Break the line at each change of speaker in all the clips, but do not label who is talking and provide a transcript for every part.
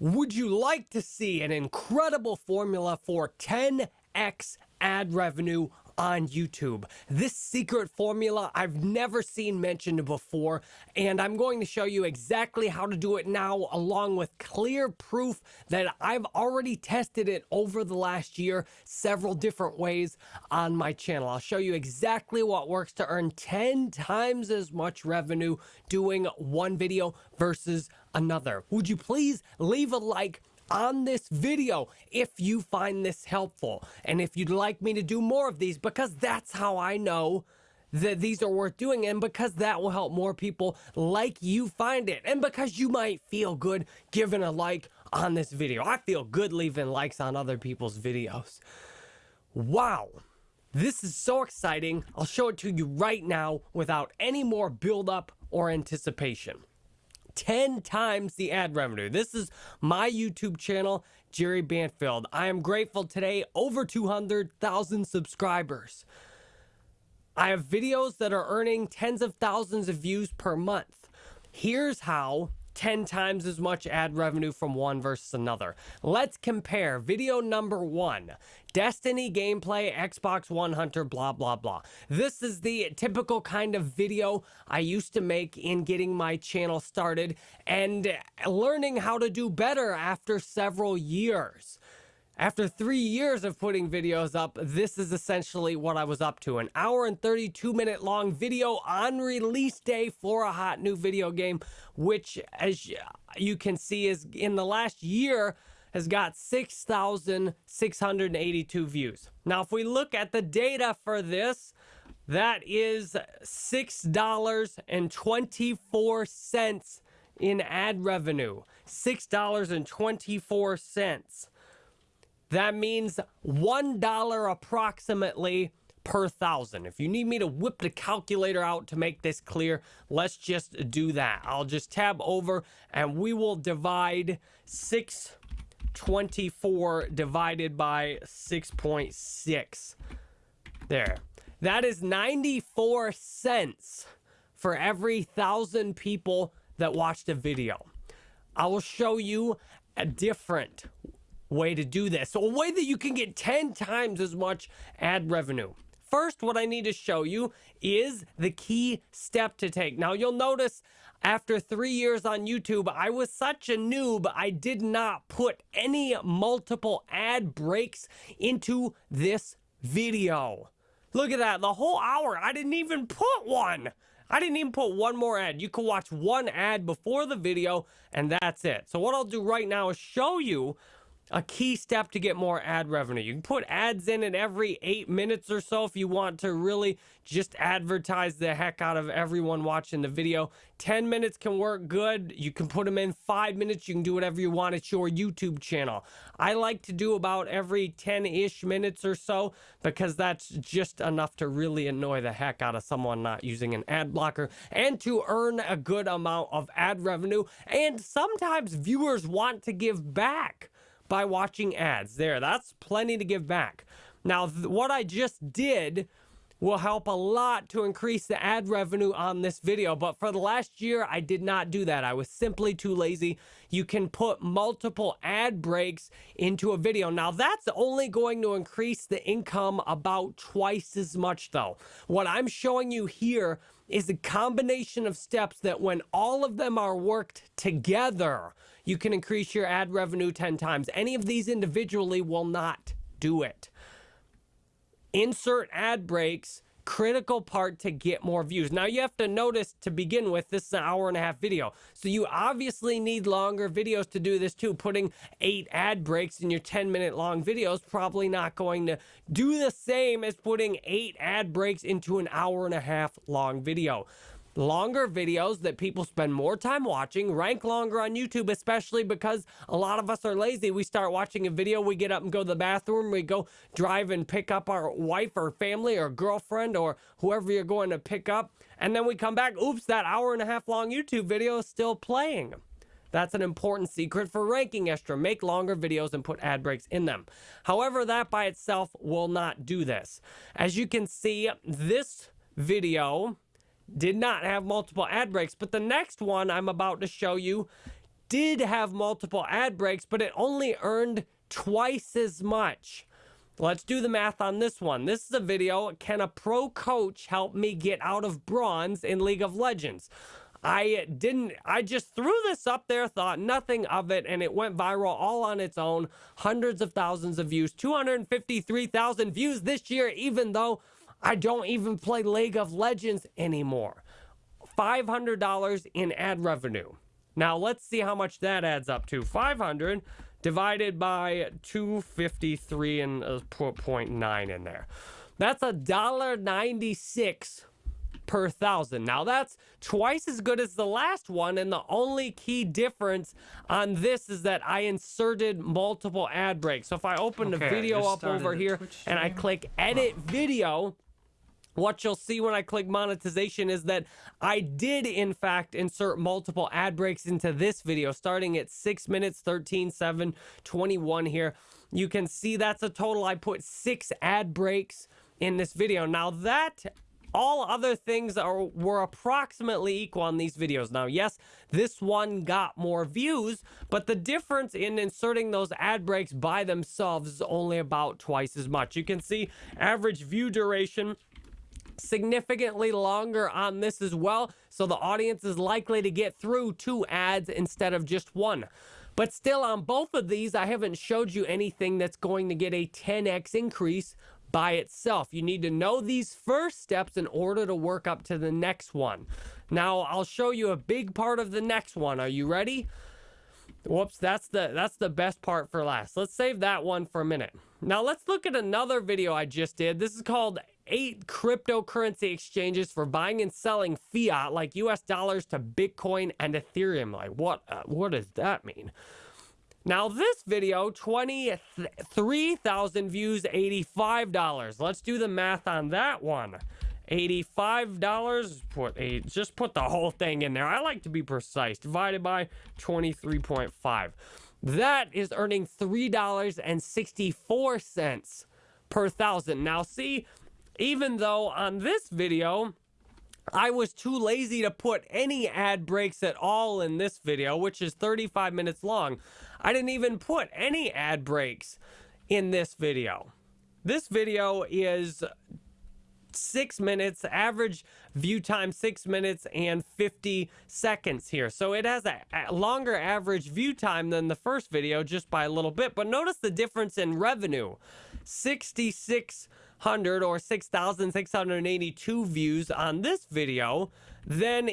Would you like to see an incredible formula for 10x ad revenue on YouTube. This secret formula I've never seen mentioned before, and I'm going to show you exactly how to do it now, along with clear proof that I've already tested it over the last year several different ways on my channel. I'll show you exactly what works to earn 10 times as much revenue doing one video versus another. Would you please leave a like? On this video if you find this helpful and if you'd like me to do more of these because that's how I know that these are worth doing and because that will help more people like you find it and because you might feel good giving a like on this video. I feel good leaving likes on other people's videos. Wow. This is so exciting. I'll show it to you right now without any more build up or anticipation. 10 times the ad revenue. This is my YouTube channel, Jerry Banfield. I am grateful today, over 200,000 subscribers. I have videos that are earning tens of thousands of views per month. Here's how 10 times as much ad revenue from one versus another. Let's compare video number one Destiny gameplay, Xbox One Hunter, blah, blah, blah. This is the typical kind of video I used to make in getting my channel started and learning how to do better after several years. After three years of putting videos up, this is essentially what I was up to. An hour and 32 minute long video on release day for a hot new video game, which as you can see is in the last year has got 6,682 views. Now, if we look at the data for this, that is $6.24 in ad revenue. $6.24. That means $1 approximately per thousand. If you need me to whip the calculator out to make this clear, let's just do that. I'll just tab over and we will divide 624 divided by 6.6. There. That is 94 cents for every thousand people that watched a video. I will show you a different way to do this. So a way that you can get 10 times as much ad revenue. First, what I need to show you is the key step to take. Now, you'll notice after three years on YouTube, I was such a noob, I did not put any multiple ad breaks into this video. Look at that, the whole hour, I didn't even put one. I didn't even put one more ad. You can watch one ad before the video, and that's it. So what I'll do right now is show you a key step to get more ad revenue. You can put ads in it every eight minutes or so if you want to really just advertise the heck out of everyone watching the video. 10 minutes can work good. You can put them in five minutes. You can do whatever you want. It's your YouTube channel. I like to do about every 10-ish minutes or so because that's just enough to really annoy the heck out of someone not using an ad blocker and to earn a good amount of ad revenue. And sometimes viewers want to give back by watching ads. There, that's plenty to give back. Now, what I just did will help a lot to increase the ad revenue on this video. But for the last year, I did not do that. I was simply too lazy. You can put multiple ad breaks into a video. Now, that's only going to increase the income about twice as much, though. What I'm showing you here is a combination of steps that when all of them are worked together, you can increase your ad revenue 10 times. Any of these individually will not do it. Insert ad breaks, critical part to get more views. Now you have to notice to begin with, this is an hour and a half video. So you obviously need longer videos to do this too. Putting eight ad breaks in your 10 minute long videos probably not going to do the same as putting eight ad breaks into an hour and a half long video longer videos that people spend more time watching, rank longer on YouTube, especially because a lot of us are lazy. We start watching a video, we get up and go to the bathroom, we go drive and pick up our wife or family or girlfriend or whoever you're going to pick up, and then we come back, oops, that hour and a half long YouTube video is still playing. That's an important secret for ranking extra. Make longer videos and put ad breaks in them. However, that by itself will not do this. As you can see, this video did not have multiple ad breaks, but the next one I'm about to show you did have multiple ad breaks, but it only earned twice as much. Let's do the math on this one. This is a video. Can a pro coach help me get out of bronze in League of Legends? I didn't, I just threw this up there, thought nothing of it, and it went viral all on its own. Hundreds of thousands of views, 253,000 views this year, even though I don't even play League of Legends anymore. $500 in ad revenue. Now let's see how much that adds up to. 500 divided by 253 and a 0.9 in there. That's a dollar 96 per thousand. Now that's twice as good as the last one. And the only key difference on this is that I inserted multiple ad breaks. So if I open okay, the video up over here and I click edit video, what you'll see when I click monetization is that I did in fact insert multiple ad breaks into this video starting at 6 minutes 13 7 21 here. You can see that's a total I put 6 ad breaks in this video. Now that all other things are were approximately equal on these videos. Now, yes, this one got more views, but the difference in inserting those ad breaks by themselves is only about twice as much. You can see average view duration significantly longer on this as well. So the audience is likely to get through two ads instead of just one. But still on both of these, I haven't showed you anything that's going to get a 10x increase by itself. You need to know these first steps in order to work up to the next one. Now, I'll show you a big part of the next one. Are you ready? Whoops, that's the that's the best part for last. Let's save that one for a minute. Now, let's look at another video I just did. This is called eight cryptocurrency exchanges for buying and selling fiat like US dollars to Bitcoin and Ethereum. Like what uh, what does that mean? Now this video, 23,000 views, $85. Let's do the math on that one. $85, put just put the whole thing in there. I like to be precise. Divided by 23.5. That is earning $3.64 per thousand. Now see, even though on this video, I was too lazy to put any ad breaks at all in this video, which is 35 minutes long. I didn't even put any ad breaks in this video. This video is six minutes, average view time six minutes and 50 seconds here. So it has a, longer average view time than the first video just by a little bit. But notice the difference in revenue. 66 600 or 6,682 views on this video, then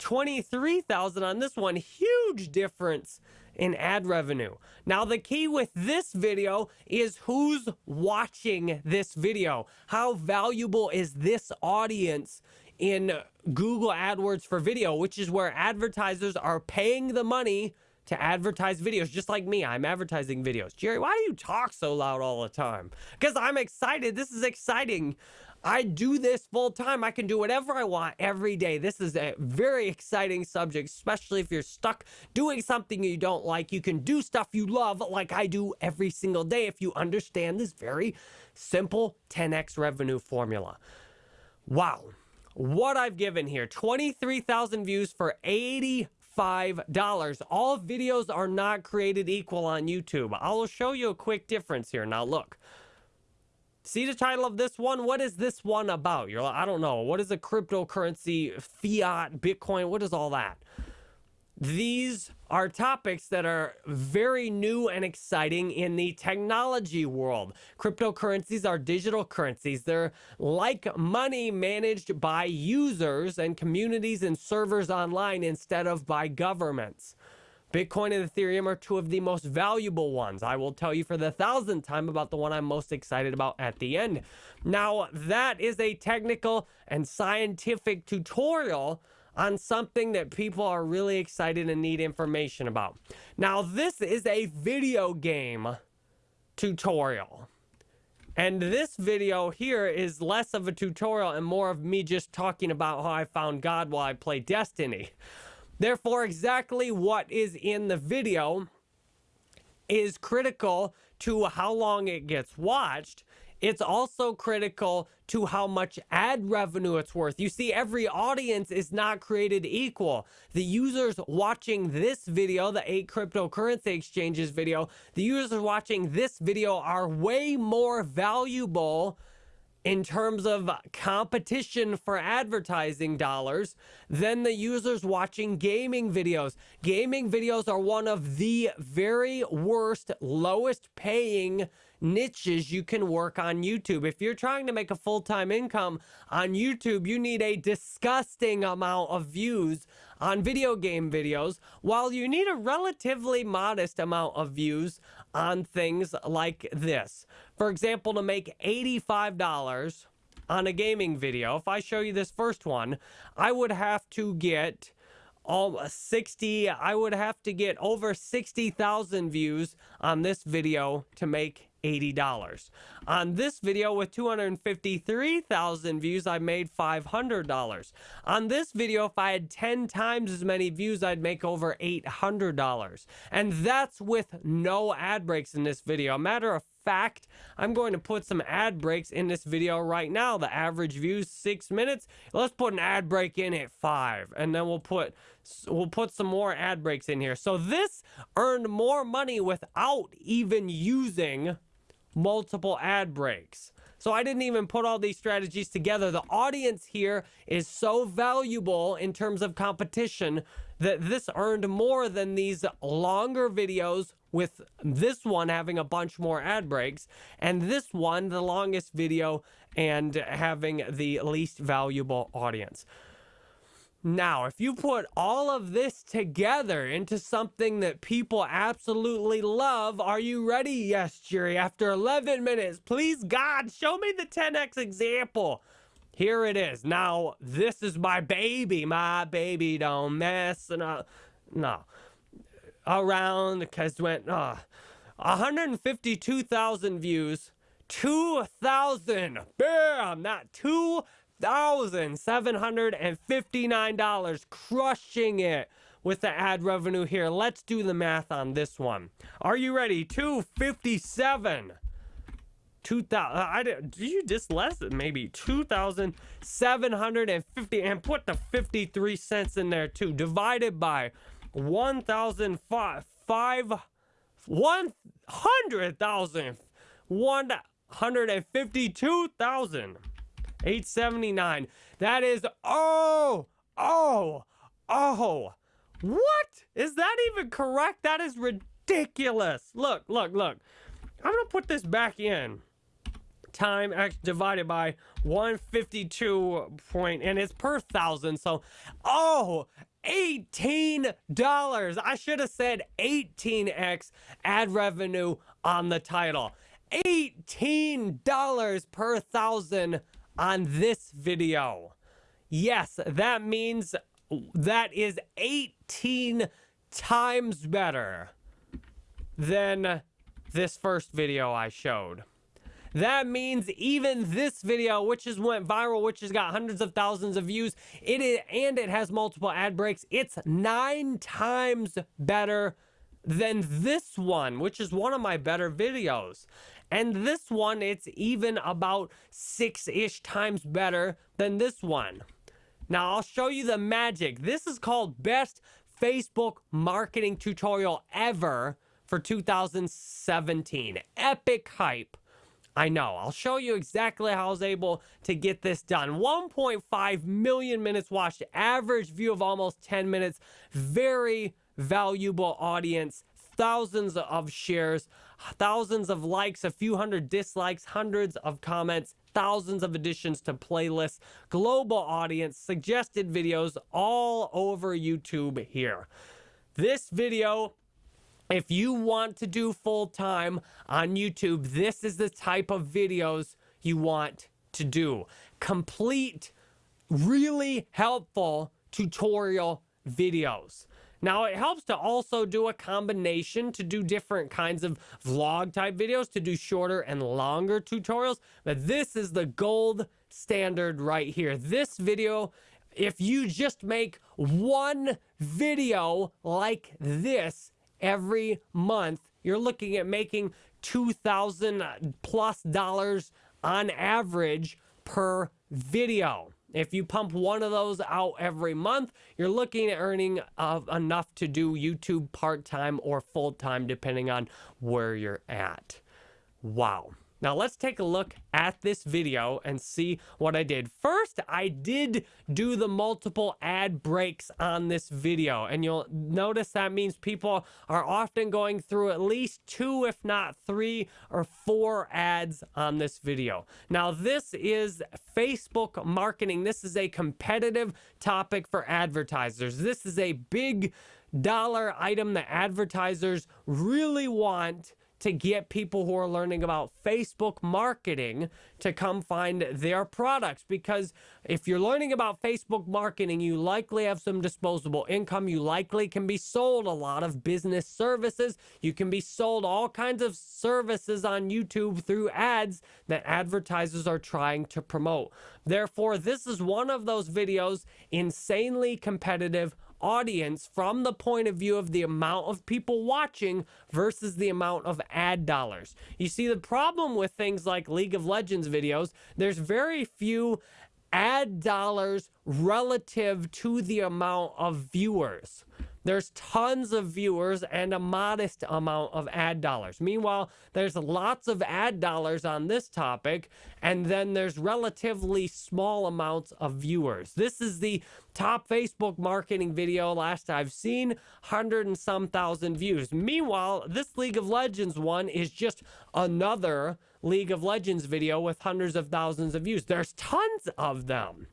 23,000 on this one. Huge difference in ad revenue. Now, the key with this video is who's watching this video. How valuable is this audience in Google AdWords for video, which is where advertisers are paying the money to advertise videos, just like me. I'm advertising videos. Jerry, why do you talk so loud all the time? Because I'm excited. This is exciting. I do this full time. I can do whatever I want every day. This is a very exciting subject, especially if you're stuck doing something you don't like. You can do stuff you love, like I do every single day, if you understand this very simple 10x revenue formula. Wow. What I've given here 23,000 views for 80 $5. All videos are not created equal on YouTube. I'll show you a quick difference here. Now look. See the title of this one? What is this one about? You're like, I don't know. What is a cryptocurrency, fiat, Bitcoin? What is all that? These are topics that are very new and exciting in the technology world. Cryptocurrencies are digital currencies. They're like money managed by users and communities and servers online instead of by governments. Bitcoin and Ethereum are two of the most valuable ones. I will tell you for the thousandth time about the one I'm most excited about at the end. Now, that is a technical and scientific tutorial on something that people are really excited and need information about. Now, this is a video game tutorial. And this video here is less of a tutorial and more of me just talking about how I found God while I play Destiny. Therefore, exactly what is in the video is critical to how long it gets watched it's also critical to how much ad revenue it's worth. You see, every audience is not created equal. The users watching this video, the eight cryptocurrency exchanges video, the users watching this video are way more valuable in terms of competition for advertising dollars than the users watching gaming videos. Gaming videos are one of the very worst, lowest paying niches you can work on YouTube. If you're trying to make a full-time income on YouTube, you need a disgusting amount of views on video game videos, while you need a relatively modest amount of views on things like this. For example, to make $85 on a gaming video, if I show you this first one, I would have to get all uh, 60 I would have to get over 60,000 views on this video to make $80. On this video with 253,000 views, I made $500. On this video, if I had 10 times as many views, I'd make over $800. And that's with no ad breaks in this video. A matter of fact, I'm going to put some ad breaks in this video right now. The average views six minutes. Let's put an ad break in at five, and then we'll put we'll put some more ad breaks in here. So this earned more money without even using multiple ad breaks. So I didn't even put all these strategies together. The audience here is so valuable in terms of competition that this earned more than these longer videos with this one having a bunch more ad breaks and this one the longest video and having the least valuable audience. Now, if you put all of this together into something that people absolutely love, are you ready? Yes, Jerry. After 11 minutes, please, God, show me the 10x example. Here it is. Now, this is my baby. My baby don't mess. No, no. Around, because went, uh, 152,000 views. 2,000. Bam! Not 2,000 $1,759, crushing it with the ad revenue here. Let's do the math on this one. Are you ready? 257. 2000 I did you just less maybe 2750 and put the 53 cents in there too divided by 1005 100,000 152,000 879. That is, oh, oh, oh. What? Is that even correct? That is ridiculous. Look, look, look. I'm going to put this back in. Time X divided by 152 point, and it's per thousand. So, oh, $18. I should have said 18x ad revenue on the title. $18 per thousand on this video. Yes, that means that is 18 times better than this first video I showed. That means even this video, which has went viral, which has got hundreds of thousands of views, it is, and it has multiple ad breaks, it's nine times better than this one, which is one of my better videos. And this one, it's even about six-ish times better than this one. Now, I'll show you the magic. This is called Best Facebook Marketing Tutorial Ever for 2017. Epic hype. I know. I'll show you exactly how I was able to get this done. 1.5 million minutes watched, average view of almost 10 minutes. Very valuable audience, thousands of shares thousands of likes, a few hundred dislikes, hundreds of comments, thousands of additions to playlists, global audience, suggested videos all over YouTube here. This video if you want to do full time on YouTube, this is the type of videos you want to do. Complete, really helpful tutorial videos. Now, it helps to also do a combination to do different kinds of vlog type videos, to do shorter and longer tutorials. But this is the gold standard right here. This video, if you just make one video like this every month, you're looking at making 2000 plus dollars on average per video. If you pump one of those out every month, you're looking at earning uh, enough to do YouTube part time or full time, depending on where you're at. Wow. Now let's take a look at this video and see what I did. First, I did do the multiple ad breaks on this video. And you'll notice that means people are often going through at least two, if not three or four ads on this video. Now, this is Facebook marketing. This is a competitive topic for advertisers. This is a big dollar item that advertisers really want to get people who are learning about Facebook marketing to come find their products. Because if you're learning about Facebook marketing, you likely have some disposable income. You likely can be sold a lot of business services. You can be sold all kinds of services on YouTube through ads that advertisers are trying to promote. Therefore, this is one of those videos insanely competitive audience from the point of view of the amount of people watching versus the amount of ad dollars. You see, the problem with things like League of Legends videos, there's very few ad dollars relative to the amount of viewers. There's tons of viewers and a modest amount of ad dollars. Meanwhile, there's lots of ad dollars on this topic, and then there's relatively small amounts of viewers. This is the top Facebook marketing video last I've seen, 100 and some thousand views. Meanwhile, this League of Legends one is just another League of Legends video with hundreds of thousands of views. There's tons of them.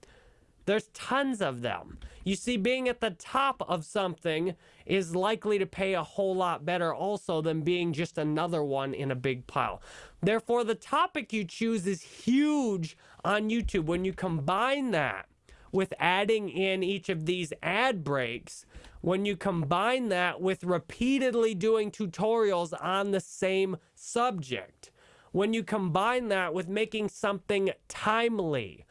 There's tons of them. You see, being at the top of something is likely to pay a whole lot better also than being just another one in a big pile. Therefore, the topic you choose is huge on YouTube. When you combine that with adding in each of these ad breaks, when you combine that with repeatedly doing tutorials on the same subject, when you combine that with making something timely,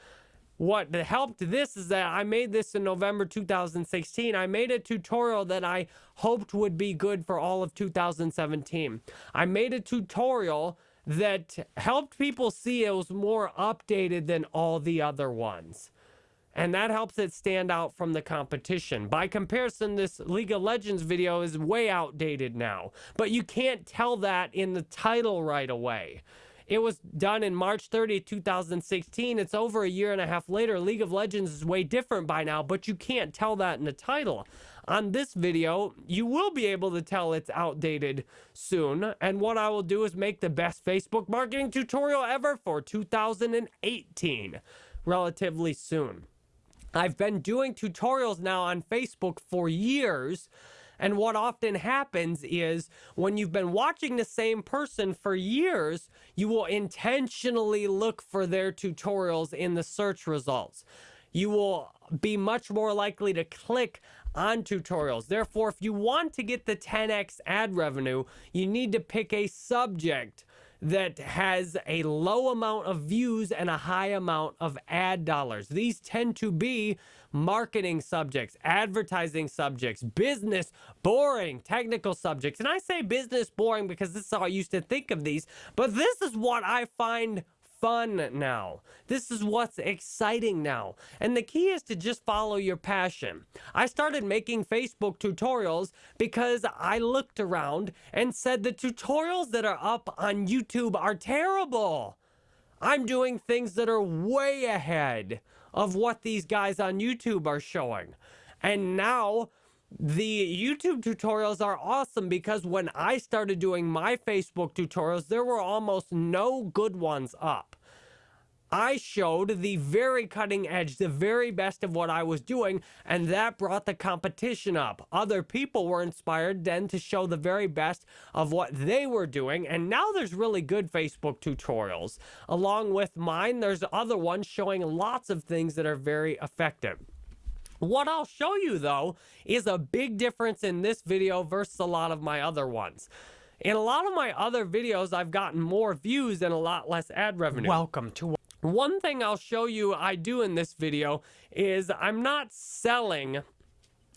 what helped this is that I made this in November 2016. I made a tutorial that I hoped would be good for all of 2017. I made a tutorial that helped people see it was more updated than all the other ones. And that helps it stand out from the competition. By comparison, this League of Legends video is way outdated now. But you can't tell that in the title right away. It was done in March 30, 2016. It's over a year and a half later. League of Legends is way different by now, but you can't tell that in the title. On this video, you will be able to tell it's outdated soon. And what I will do is make the best Facebook marketing tutorial ever for 2018 relatively soon. I've been doing tutorials now on Facebook for years and what often happens is when you've been watching the same person for years, you will intentionally look for their tutorials in the search results. You will be much more likely to click on tutorials. Therefore, if you want to get the 10x ad revenue, you need to pick a subject that has a low amount of views and a high amount of ad dollars. These tend to be marketing subjects, advertising subjects, business, boring, technical subjects. And I say business boring because this is how I used to think of these, but this is what I find fun now. This is what's exciting now. And the key is to just follow your passion. I started making Facebook tutorials because I looked around and said the tutorials that are up on YouTube are terrible. I'm doing things that are way ahead of what these guys on YouTube are showing. And now the YouTube tutorials are awesome because when I started doing my Facebook tutorials, there were almost no good ones up. I showed the very cutting edge, the very best of what I was doing, and that brought the competition up. Other people were inspired then to show the very best of what they were doing, and now there's really good Facebook tutorials. Along with mine, there's other ones showing lots of things that are very effective. What I'll show you though is a big difference in this video versus a lot of my other ones. In a lot of my other videos, I've gotten more views and a lot less ad revenue. Welcome to one thing I'll show you I do in this video is I'm not selling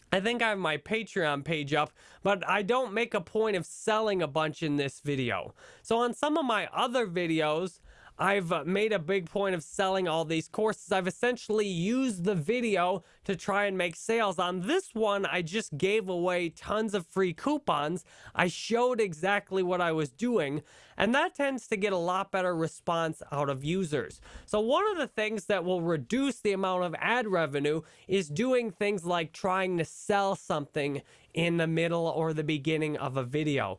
I think I have my Patreon page up, but I don't make a point of selling a bunch in this video. So on some of my other videos, I've uh, made a big point of selling all these courses. I've essentially used the video to try and make sales. On this one, I just gave away tons of free coupons. I showed exactly what I was doing, and that tends to get a lot better response out of users. So one of the things that will reduce the amount of ad revenue is doing things like trying to sell something in the middle or the beginning of a video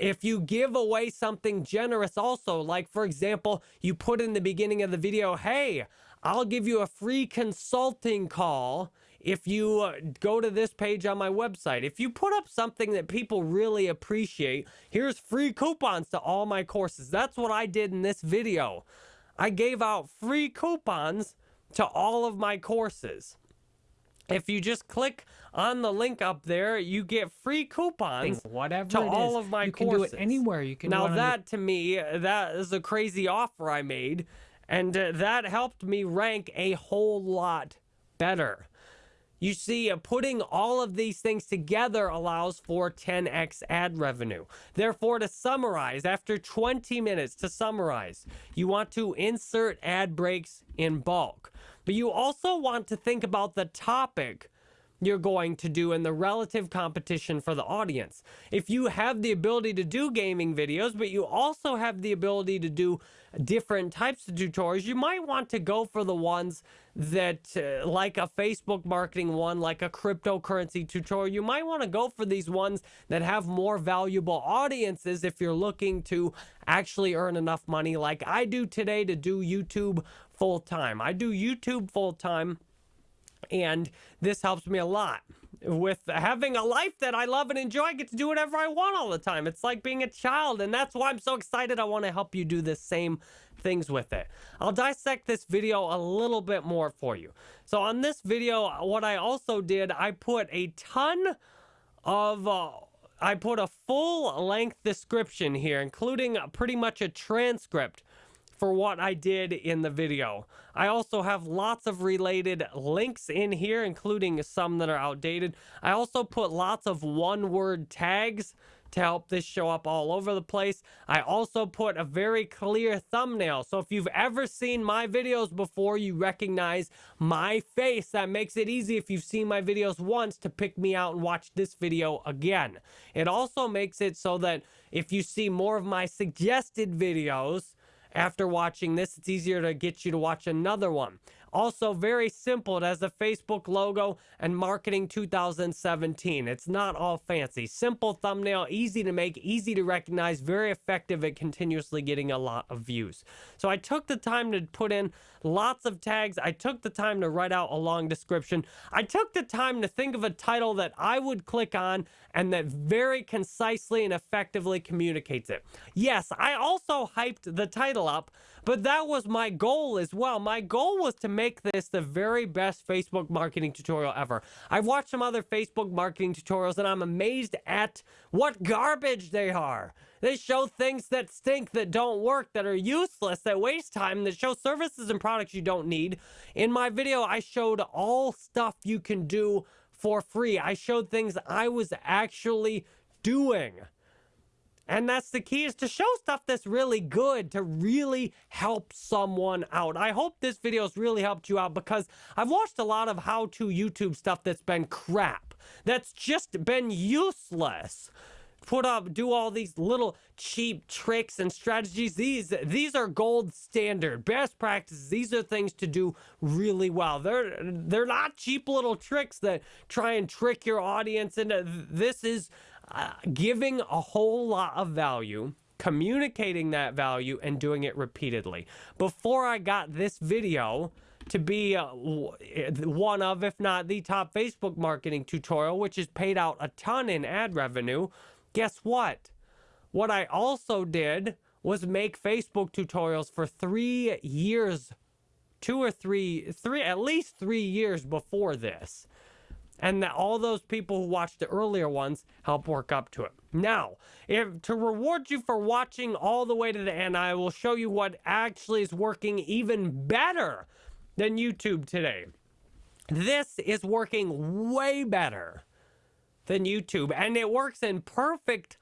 if you give away something generous also, like for example, you put in the beginning of the video, hey, I'll give you a free consulting call if you uh, go to this page on my website. If you put up something that people really appreciate, here's free coupons to all my courses. That's what I did in this video. I gave out free coupons to all of my courses. If you just click on the link up there, you get free coupons
whatever
to all
is.
of my
you
courses.
can do it anywhere. You can
now that to me, that is a crazy offer I made, and uh, that helped me rank a whole lot better. You see, uh, putting all of these things together allows for 10x ad revenue. Therefore, to summarize, after 20 minutes to summarize, you want to insert ad breaks in bulk. But you also want to think about the topic you're going to do in the relative competition for the audience. If you have the ability to do gaming videos, but you also have the ability to do different types of tutorials, you might want to go for the ones that, uh, like a Facebook marketing one, like a cryptocurrency tutorial, you might want to go for these ones that have more valuable audiences if you're looking to actually earn enough money like I do today to do YouTube full time. I do YouTube full time and this helps me a lot with having a life that I love and enjoy. I get to do whatever I want all the time. It's like being a child, and that's why I'm so excited. I want to help you do the same things with it. I'll dissect this video a little bit more for you. So on this video, what I also did, I put a ton of... Uh, I put a full length description here, including pretty much a transcript for what I did in the video. I also have lots of related links in here, including some that are outdated. I also put lots of one-word tags to help this show up all over the place. I also put a very clear thumbnail. So if you've ever seen my videos before, you recognize my face. That makes it easy if you've seen my videos once to pick me out and watch this video again. It also makes it so that if you see more of my suggested videos, after watching this, it's easier to get you to watch another one. Also, very simple. It has a Facebook logo and marketing 2017. It's not all fancy. Simple thumbnail, easy to make, easy to recognize, very effective at continuously getting a lot of views. So I took the time to put in lots of tags. I took the time to write out a long description. I took the time to think of a title that I would click on and that very concisely and effectively communicates it. Yes, I also hyped the title up, but that was my goal as well. My goal was to make this the very best Facebook marketing tutorial ever. I've watched some other Facebook marketing tutorials and I'm amazed at what garbage they are. They show things that stink, that don't work, that are useless, that waste time, that show services and products you don't need. In my video, I showed all stuff you can do for free. I showed things I was actually doing. And that's the key is to show stuff that's really good to really help someone out. I hope this video has really helped you out because I've watched a lot of how-to YouTube stuff that's been crap. That's just been useless put up do all these little cheap tricks and strategies. These these are gold standard. Best practices. These are things to do really well. They're they're not cheap little tricks that try and trick your audience into this is uh, giving a whole lot of value, communicating that value, and doing it repeatedly. Before I got this video to be uh, one of, if not the top Facebook marketing tutorial, which has paid out a ton in ad revenue, guess what? What I also did was make Facebook tutorials for three years, two or three, three, at least three years before this and that all those people who watched the earlier ones help work up to it. Now, if to reward you for watching all the way to the end, I will show you what actually is working even better than YouTube today. This is working way better than YouTube, and it works in perfect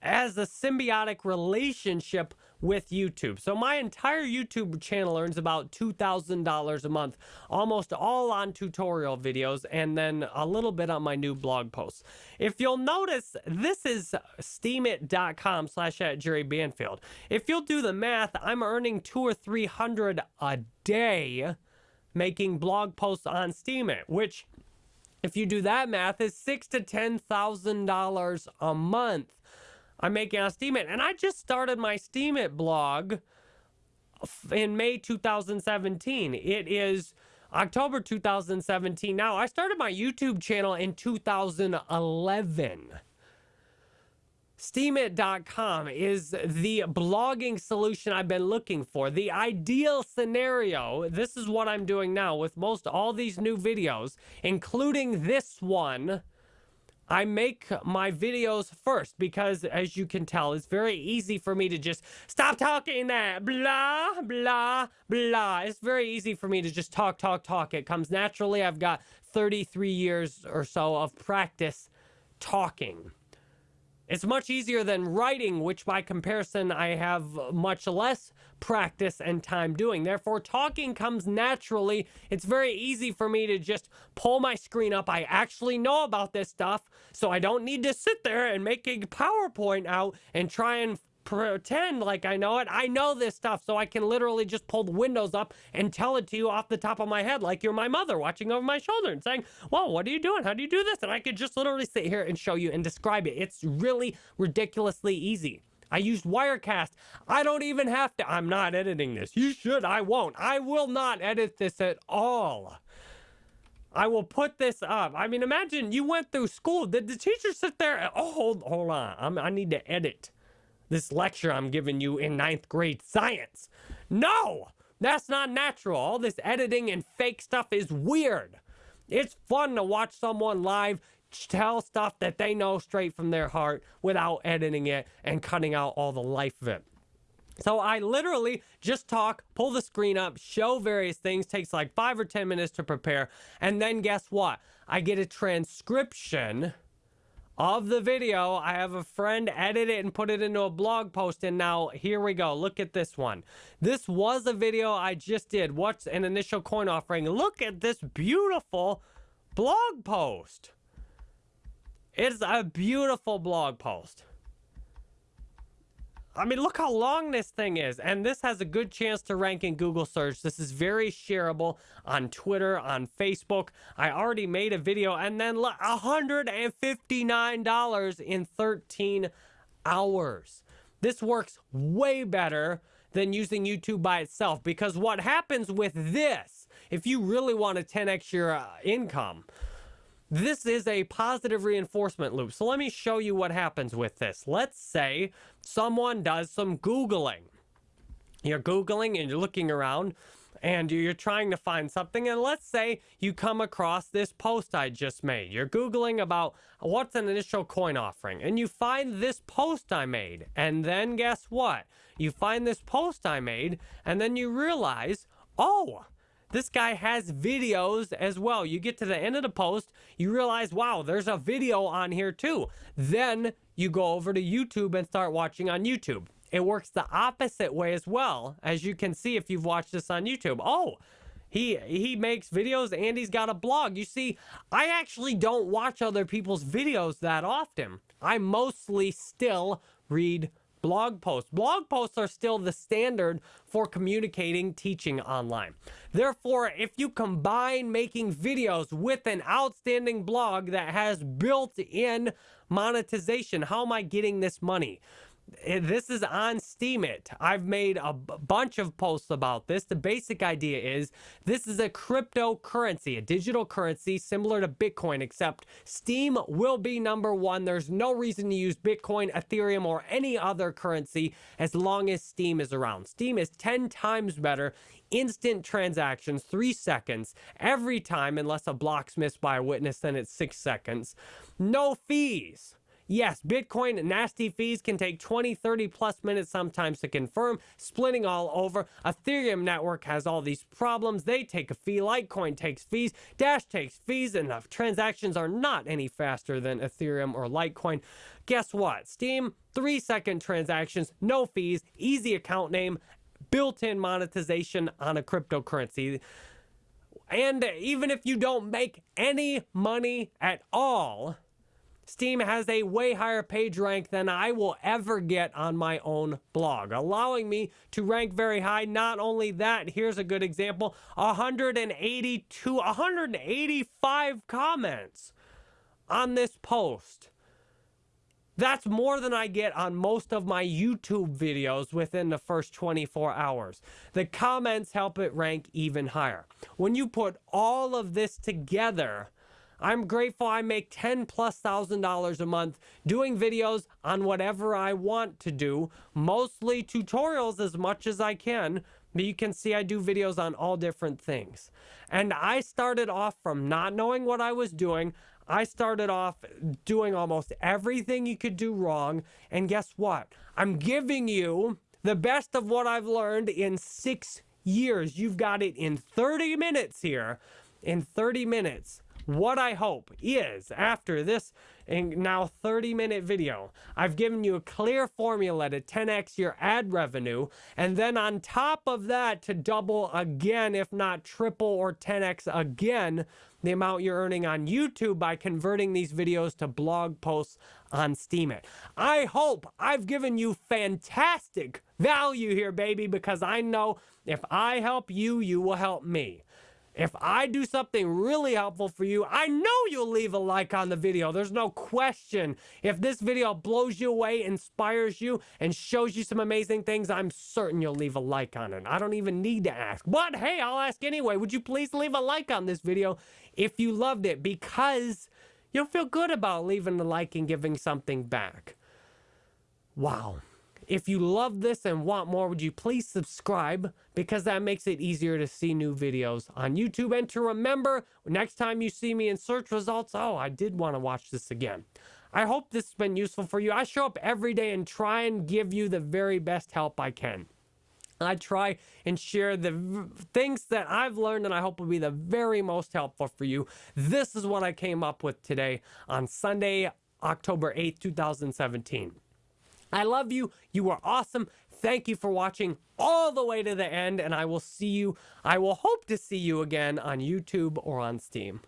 as a symbiotic relationship with YouTube. So my entire YouTube channel earns about $2,000 a month, almost all on tutorial videos, and then a little bit on my new blog posts. If you'll notice, this is steemit.com slash at Jerry Banfield. If you'll do the math, I'm earning two or 300 a day making blog posts on Steemit, which if you do that math is six to ten thousand dollars a month I'm making on Steemit. And I just started my Steemit blog in May 2017. It is October 2017 now. I started my YouTube channel in 2011. Steemit.com is the blogging solution I've been looking for. The ideal scenario, this is what I'm doing now with most all these new videos, including this one, I make my videos first because, as you can tell, it's very easy for me to just stop talking that blah, blah, blah. It's very easy for me to just talk, talk, talk. It comes naturally. I've got 33 years or so of practice talking. It's much easier than writing, which by comparison I have much less practice and time doing. Therefore, talking comes naturally. It's very easy for me to just pull my screen up. I actually know about this stuff, so I don't need to sit there and make a PowerPoint out and try and pretend like I know it. I know this stuff, so I can literally just pull the windows up and tell it to you off the top of my head, like you're my mother watching over my shoulder and saying, Well, what are you doing? How do you do this? And I could just literally sit here and show you and describe it. It's really ridiculously easy. I used Wirecast. I don't even have to. I'm not editing this. You should. I won't. I will not edit this at all. I will put this up. I mean, imagine you went through school. Did the teacher sit there? Oh, hold, hold on. I'm, I need to edit this lecture I'm giving you in ninth grade science. No, that's not natural. All this editing and fake stuff is weird. It's fun to watch someone live tell stuff that they know straight from their heart without editing it and cutting out all the life of it. So I literally just talk, pull the screen up, show various things, takes like five or 10 minutes to prepare. And then guess what? I get a transcription of the video. I have a friend edit it and put it into a blog post. And now here we go. Look at this one. This was a video I just did. What's an initial coin offering? Look at this beautiful blog post. It's a beautiful blog post. I mean, look how long this thing is. And this has a good chance to rank in Google search. This is very shareable on Twitter, on Facebook. I already made a video and then $159 in 13 hours. This works way better than using YouTube by itself because what happens with this, if you really want to 10x your uh, income, this is a positive reinforcement loop. So let me show you what happens with this. Let's say someone does some Googling. You're Googling and you're looking around and you're trying to find something. And let's say you come across this post I just made. You're Googling about what's an initial coin offering. And you find this post I made. And then guess what? You find this post I made and then you realize, oh, this guy has videos as well. You get to the end of the post, you realize, wow, there's a video on here too. Then you go over to YouTube and start watching on YouTube. It works the opposite way as well, as you can see if you've watched this on YouTube. Oh, he he makes videos and he's got a blog. You see, I actually don't watch other people's videos that often. I mostly still read blog posts. Blog posts are still the standard for communicating teaching online. Therefore, if you combine making videos with an outstanding blog that has built-in monetization, how am I getting this money? Eh, this is on Steemit. I've made a bunch of posts about this. The basic idea is this is a cryptocurrency, a digital currency similar to Bitcoin, except Steem will be number one. There's no reason to use Bitcoin, Ethereum, or any other currency as long as Steem is around. Steem is 10 times better. Instant transactions, three seconds every time, unless a block's missed by a witness, then it's six seconds. No fees. Yes, Bitcoin nasty fees can take 20, 30 plus minutes sometimes to confirm, splitting all over. Ethereum network has all these problems. They take a fee. Litecoin takes fees. Dash takes fees, and the transactions are not any faster than Ethereum or Litecoin. Guess what? Steem, three second transactions, no fees, easy account name, built in monetization on a cryptocurrency. And even if you don't make any money at all, Steem has a way higher page rank than I will ever get on my own blog, allowing me to rank very high. Not only that, here's a good example 182, 185 comments on this post. That's more than I get on most of my YouTube videos within the first 24 hours. The comments help it rank even higher. When you put all of this together, I'm grateful I make 10 plus thousand dollars a month doing videos on whatever I want to do, mostly tutorials as much as I can, but you can see I do videos on all different things. And I started off from not knowing what I was doing. I started off doing almost everything you could do wrong. And guess what? I'm giving you the best of what I've learned in six years. You've got it in 30 minutes here. In 30 minutes. What I hope is after this now 30 minute video, I've given you a clear formula to 10x your ad revenue. And then on top of that, to double again, if not triple or 10x again, the amount you're earning on YouTube by converting these videos to blog posts on Steemit. I hope I've given you fantastic value here, baby, because I know if I help you, you will help me. If I do something really helpful for you, I know you'll leave a like on the video. There's no question. If this video blows you away, inspires you, and shows you some amazing things, I'm certain you'll leave a like on it. I don't even need to ask. But hey, I'll ask anyway. Would you please leave a like on this video if you loved it? Because you'll feel good about leaving a like and giving something back. Wow. If you love this and want more, would you please subscribe? Because that makes it easier to see new videos on YouTube. And to remember, next time you see me in search results, oh, I did want to watch this again. I hope this has been useful for you. I show up every day and try and give you the very best help I can. I try and share the things that I've learned and I hope will be the very most helpful for you. This is what I came up with today on Sunday, October 8th, 2017. I love you. You are awesome. Thank you for watching all the way to the end, and I will see you, I will hope to see you again on YouTube or on Steem.